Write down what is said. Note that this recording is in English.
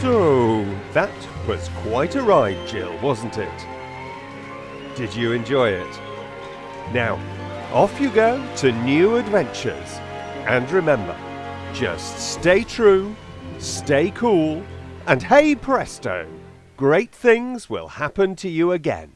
So, that was quite a ride, Jill, wasn't it? Did you enjoy it? Now, off you go to new adventures. And remember, just stay true, stay cool, and hey presto, great things will happen to you again.